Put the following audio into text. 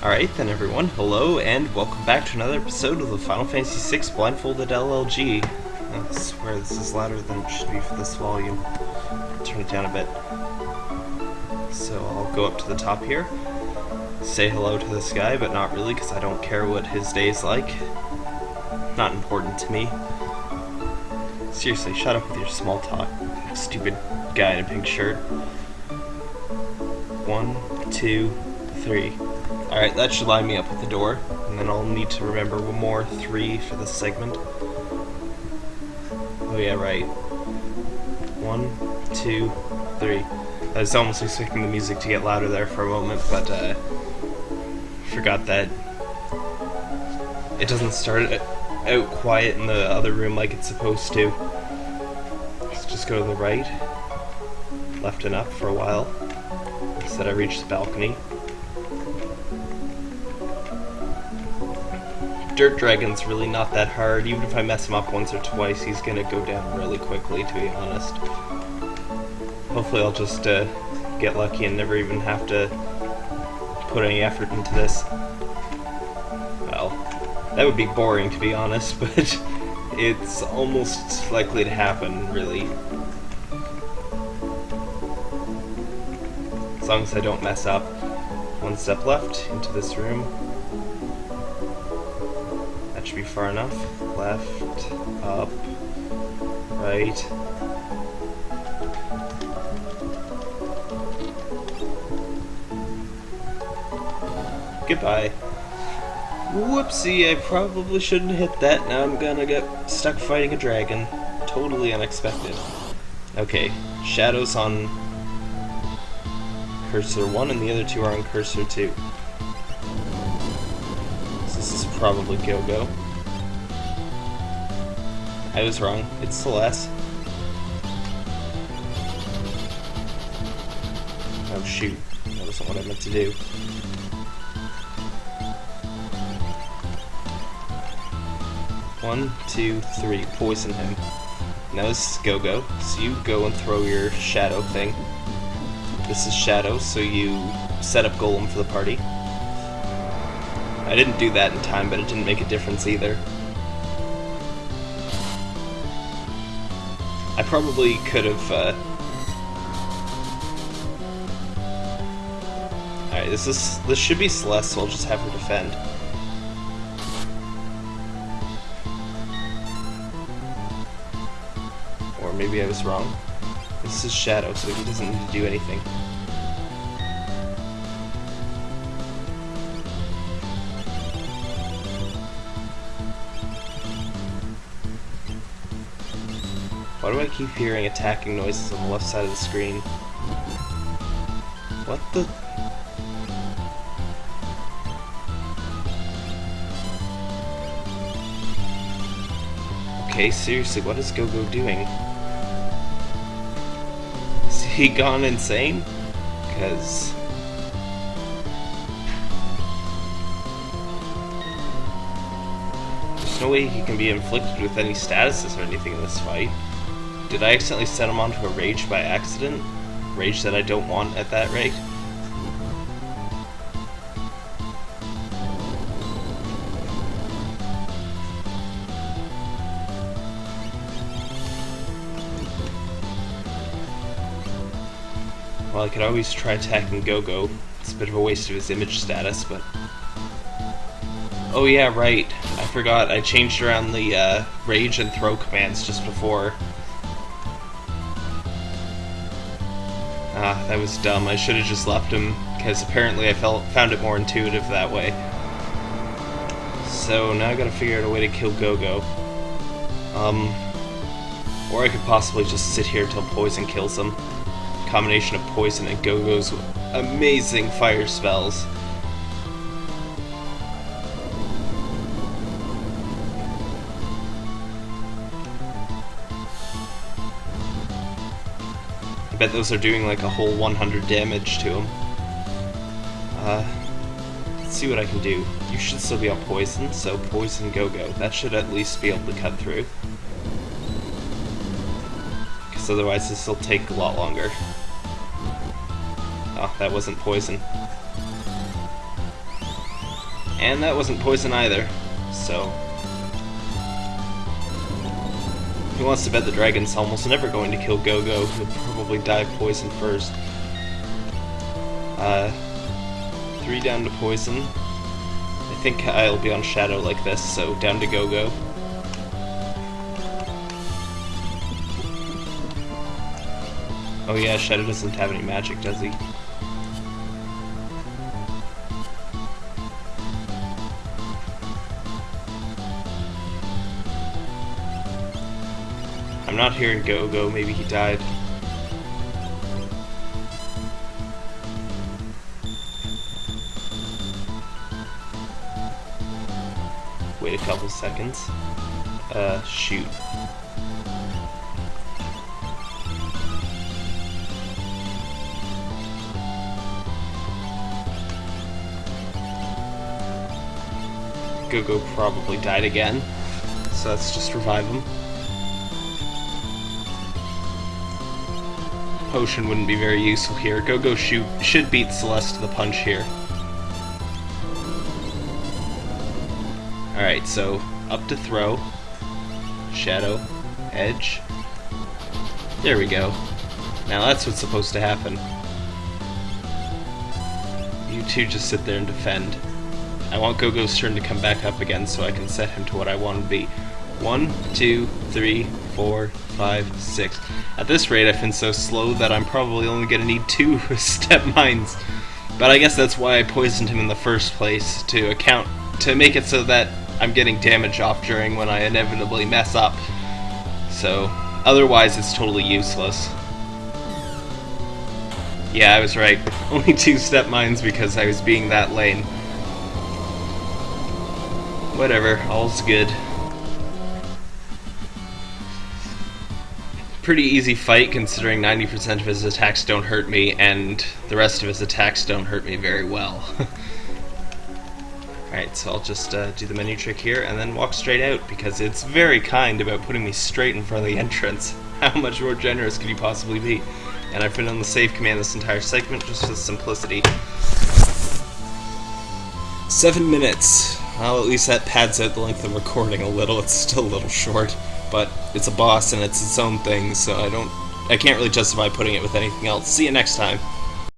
Alright then everyone, hello and welcome back to another episode of the Final Fantasy VI Blindfolded LLG. I swear this is louder than it should be for this volume. Turn it down a bit. So I'll go up to the top here, say hello to this guy, but not really because I don't care what his day's like. Not important to me. Seriously, shut up with your small talk, stupid guy in a pink shirt. One, two, three. Alright, that should line me up with the door, and then I'll need to remember one more three for this segment. Oh yeah, right. One, two, three. I was almost expecting the music to get louder there for a moment, but uh, forgot that it doesn't start out quiet in the other room like it's supposed to. Let's just go to the right, left and up for a while. Instead I reach the balcony. Dirt Dragon's really not that hard. Even if I mess him up once or twice, he's gonna go down really quickly, to be honest. Hopefully I'll just uh, get lucky and never even have to put any effort into this. Well, that would be boring, to be honest, but it's almost likely to happen, really. As long as I don't mess up. One step left into this room be far enough. Left, up, right. Goodbye. Whoopsie, I probably shouldn't hit that. Now I'm gonna get stuck fighting a dragon. Totally unexpected. Okay, shadows on cursor 1 and the other two are on cursor 2 This is probably Go-Go. I was wrong. It's Celes. Oh shoot. That wasn't what I meant to do. One, two, three. Poison him. Now this is Go-Go, so you go and throw your Shadow thing. This is Shadow, so you set up Golem for the party. I didn't do that in time, but it didn't make a difference either. I probably could have, uh... Alright, this is this should be Celes, so I'll just have her defend. Or maybe I was wrong. This is Shadow, so he doesn't need to do anything. Why do I keep hearing attacking noises on the left side of the screen? What the... Okay, seriously, what is GoGo -Go doing? Is he gone insane? Because... There's no way he can be inflicted with any statuses or anything in this fight. Did I accidentally set him onto a rage by accident? Rage that I don't want at that rate? Well, I could always try attacking Go-Go. It's a bit of a waste of his image status, but... Oh yeah, right. I forgot I changed around the uh, rage and throw commands just before Ah, that was dumb. I should have just left him, because apparently I felt found it more intuitive that way. So now I gotta figure out a way to kill Go-Go. Um, or I could possibly just sit here till poison kills him. Combination of poison and Go-Go's amazing fire spells. Bet those are doing like a whole 100 damage to him. Uh, let's see what I can do. You should still be on poison, so poison go-go. That should at least be able to cut through. Because otherwise this will take a lot longer. Oh, that wasn't poison. And that wasn't poison either, so... He wants to bet the dragon's almost never going to kill Go-Go, he'll probably die of poison first. Uh, three down to poison. I think I'll be on Shadow like this, so down to Go-Go. Oh yeah, Shadow doesn't have any magic, does he? I'm not hearing Go-Go, maybe he died. Wait a couple seconds. Uh, shoot. Go-Go probably died again, so let's just revive him. Potion wouldn't be very useful here. Go-Go shoot should beat Celes to the punch here. Alright, so up to throw, shadow, edge. There we go. Now that's what's supposed to happen. You two just sit there and defend. I want Go-Go's turn to come back up again so I can set him to what I want to be. One, two, three, four, five, six. At this rate, I've been so slow that I'm probably only to need two step mines. But I guess that's why I poisoned him in the first place, to account, to make it so that I'm getting damage off during when I inevitably mess up. So, otherwise it's totally useless. Yeah, I was right. Only two step mines because I was being that lame. Whatever, all's good. Pretty easy fight considering 90% of his attacks don't hurt me and the rest of his attacks don't hurt me very well. Alright, so I'll just uh, do the menu trick here and then walk straight out because it's very kind about putting me straight in front of the entrance. How much more generous could you possibly be? And I've been on the save command this entire segment just for simplicity. Seven minutes. Well, at least that pads out the length of recording a little. It's still a little short, but it's a boss and it's its own thing, so I don't, I can't really justify putting it with anything else. See you next time.